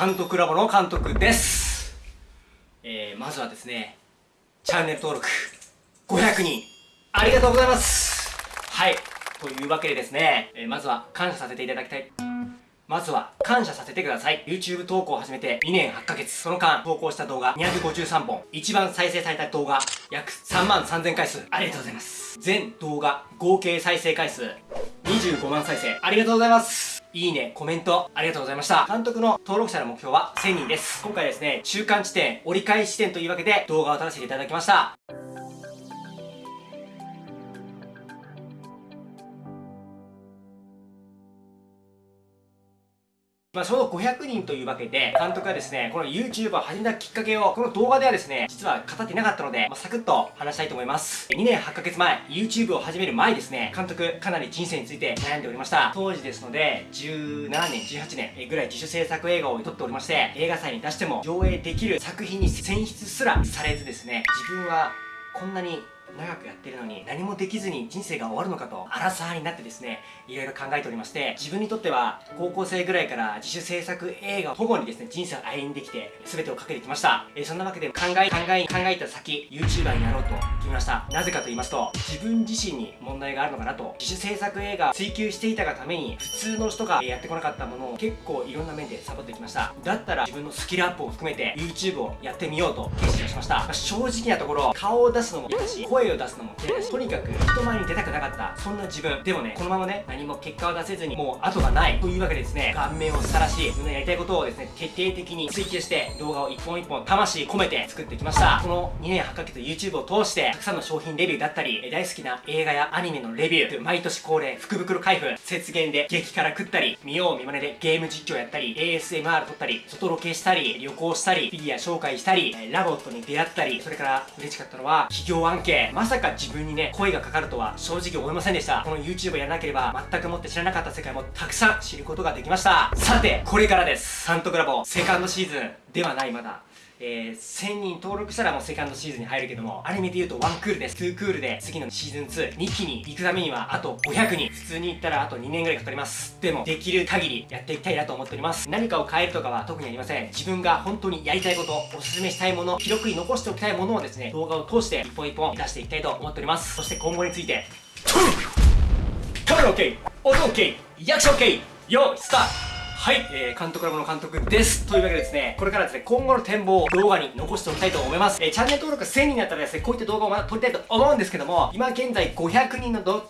監督ラボの監督です。えー、まずはですねチャンネル登録500人ありがとうございます。はい。というわけでですね、えー、まずは感謝させていただきたい。まずは感謝させてください。YouTube 投稿を始めて2年8ヶ月その間投稿した動画253本一番再生された動画約3万3000回数。ありがとうございます。全動画合計再生回数25万再生。ありがとうございますいいね、コメント、ありがとうございました。監督の登録者の目標は1000人です。今回ですね、中間地点、折り返し地点というわけで動画を撮らせていただきました。まあ、ちょうど500人というわけで、監督がですね、この YouTube を始めたきっかけを、この動画ではですね、実は語ってなかったので、まあ、サクッと話したいと思います。2年8ヶ月前、YouTube を始める前ですね、監督、かなり人生について悩んでおりました。当時ですので、17年、18年ぐらい自主制作映画を撮っておりまして、映画祭に出しても上映できる作品に選出すらされずですね、自分はこんなに長くやってるのに何もできずに人生が終わるのかとアラサーになってですねいろいろ考えておりまして自分にとっては高校生ぐらいから自主制作映画を保護にですね人生を歩んできて全てをかけてきました、え、そんなわけで考え考え考えた先 YouTuber になろうと決めました。なぜかと言いますと自分自身に問題があるのかなと自主制作映画追求していたがために普通の人がやってこなかったものを結構いろんな面でサボってきました。だったら自分のスキルアップを含めて YouTube をやってみようと決心しました、まあ、正直なところ顔を出すのも嫌だし声を出すのも嫌だしとにかく人前に出たくなかったそんな自分。でもねこのままね何も結果を出せずにもう後がないというわけでですね顔面を晒し自分のやりたいことをですね徹底的に追求して動画を一本一本魂込めて作ってきました。この2年8ヶ月 YouTube を通してたくさんの商品レビューだったり大好きな映画やアニメのレビュー毎年恒例福袋開封節減で激辛食ったり見よう見まねでゲーム実況やったり ASMR 撮ったり外ロケしたり旅行したりフィギュア紹介したり LOVOT に出会ったりそれから嬉しかったのは企業案件まさか自分にね声がかかるとは正直思いませんでした。この YouTube やらなければ全くもって知らなかった世界もたくさん知ることができました。さてこれからです。サントクラボセカンドシーズン。ではないまだ。えー、1000人登録したらもうセカンドシーズンに入るけども、アニメで言うと1クールです。2クールで次のシーズン2、2期に行くためにはあと500人。普通に行ったらあと2年ぐらいかかります。でも、できる限りやっていきたいなと思っております。何かを変えるとかは特にありません。自分が本当にやりたいこと、おすすめしたいもの、記録に残しておきたいものをですね、動画を通して一本一本出していきたいと思っております。そして今後について、カメラ OK! 音 OK! 役者 OK! よーい、スタートはい、えー、監督ラボの監督です。というわけでですね、これからですね、今後の展望を動画に残しておきたいと思います。えー、チャンネル登録1000人になったらですね、こういった動画をまた撮りたいと思うんですけども、今現在500人の動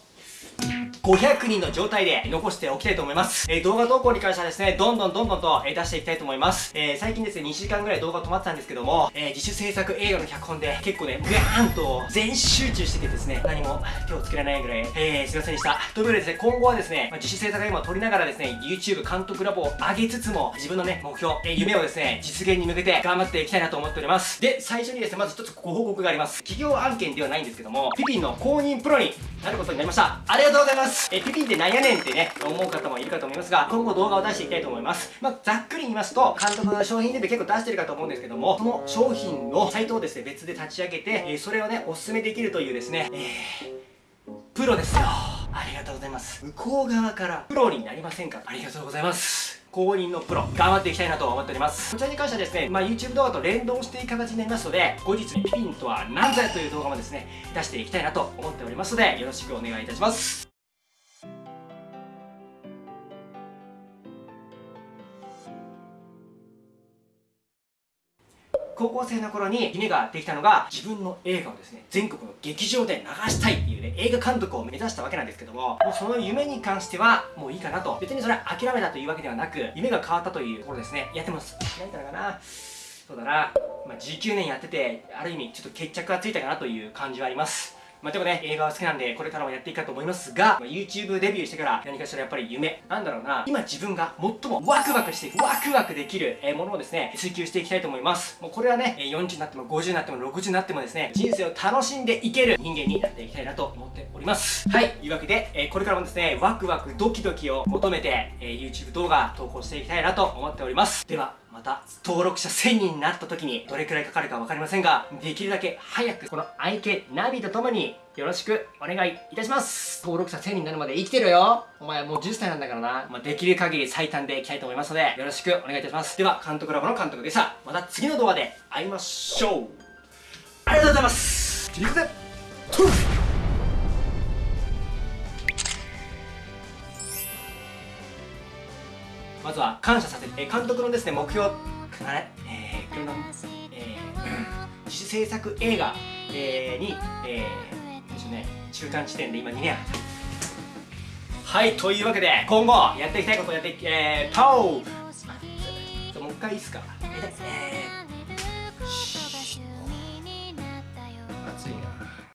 500人の状態で残しておきたいと思います。えー、動画投稿に関してはですね、どんどんどんどんと、え、出していきたいと思います。えー、最近ですね、2週間ぐらい動画止まってたんですけども、え自主制作映画の脚本で結構ね、ガーンと全集中しててですね、何も手をつけられないぐらい、えー、すいませんでした。ということでですね、今後はですね、まあ、自主制作映画を撮りながらですね、YouTube 監督ラボを上げつつも、自分のね、目標、え夢をですね、実現に向けて頑張っていきたいなと思っております。で、最初にですね、まず一つご報告があります。企業案件ではないんですけども、ピピンの公認プロになることになりました。ありがとうございます。えピピンって何やねんってね、思う方もいるかと思いますが、今後動画を出していきたいと思います。まあ、ざっくり言いますと、監督が商品レビュー結構出してるかと思うんですけども、その商品のサイトをですね、別で立ち上げて、えそれをね、おすすめできるというですね、えー、プロですよ。ありがとうございます。向こう側からプロになりませんか？ありがとうございます。公認のプロ、頑張っていきたいなと思っております。こちらに関してはですね、まあ、YouTube 動画と連動していく形になりますので、後日、ピピンとは何ぞやという動画もですね、出していきたいなと思っておりますので、よろしくお願いいたします。高校生の頃に夢ができたのが自分の映画をですね全国の劇場で流したいっていうね映画監督を目指したわけなんですけどももうその夢に関してはもういいかなと。別にそれは諦めたというわけではなく夢が変わったというところですね。やってます開いたのかな。そうだな。まあ、19年やっててある意味ちょっと決着がついたかなという感じはあります。まあ、でもね、映画は好きなんで、これからもやっていくかと思いますが、まあ、YouTube デビューしてから何かしらやっぱり夢、なんだろうな、今自分が最もワクワクして、ワクワクできるえものをですね、追求していきたいと思います。もうこれはね、40になっても50になっても60になってもですね、人生を楽しんでいける人間になっていきたいなと思っております。はい、というわけで、えこれからもですね、ワクワクドキドキを求めて、え YouTube 動画投稿していきたいなと思っております。では、また登録者1000人になった時にどれくらいかかるか分かりませんができるだけ早くこの愛犬ナビとともによろしくお願いいたします。登録者1000人になるまで生きてるよ。お前もう10歳なんだからな、まあ、できる限り最短でいきたいと思いますのでよろしくお願いいたします。では監督ラボの監督でしたまた次の動画で会いましょう。ありがとうございますまずは感謝させて、えー監督のですね目標あれ？えー、これのえー、自主制作映画、えーに、えー、ですね中間地点で今2年はいというわけで今後やっていきたいことをやっていきえー、パオもう一回いいっすか？えー、えー